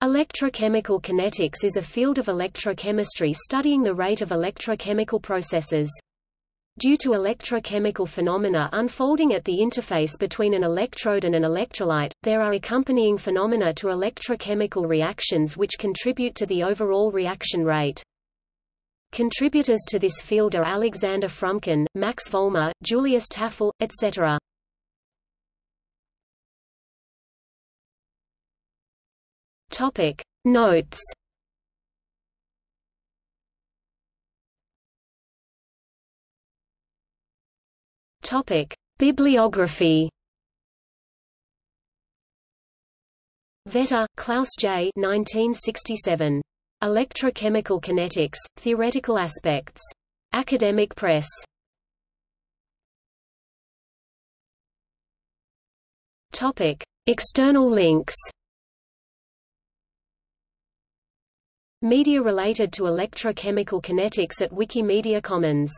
Electrochemical kinetics is a field of electrochemistry studying the rate of electrochemical processes. Due to electrochemical phenomena unfolding at the interface between an electrode and an electrolyte, there are accompanying phenomena to electrochemical reactions which contribute to the overall reaction rate. Contributors to this field are Alexander Frumkin, Max Volmer, Julius Tafel, etc. Topic Notes Topic Bibliography Vetter, Klaus J. 1967. Electrochemical Kinetics, Theoretical Aspects. Academic Press. Topic. External links Media related to electrochemical kinetics at Wikimedia Commons